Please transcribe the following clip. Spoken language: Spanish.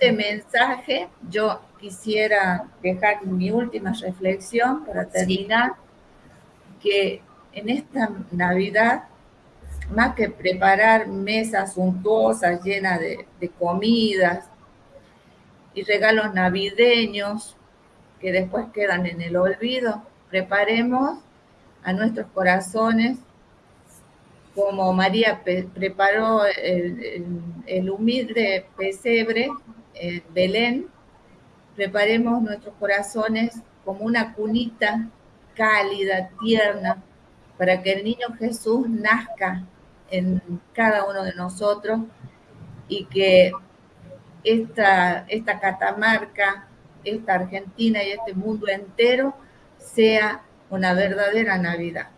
este mensaje yo quisiera dejar mi última reflexión para terminar, que en esta Navidad, más que preparar mesas suntuosas llenas de, de comidas y regalos navideños que después quedan en el olvido, preparemos a nuestros corazones como María preparó el, humilde pesebre, en Belén, preparemos nuestros corazones como una cunita cálida, tierna, para que el niño Jesús nazca en cada uno de nosotros y que esta, esta Catamarca, esta Argentina y este mundo entero sea una verdadera Navidad.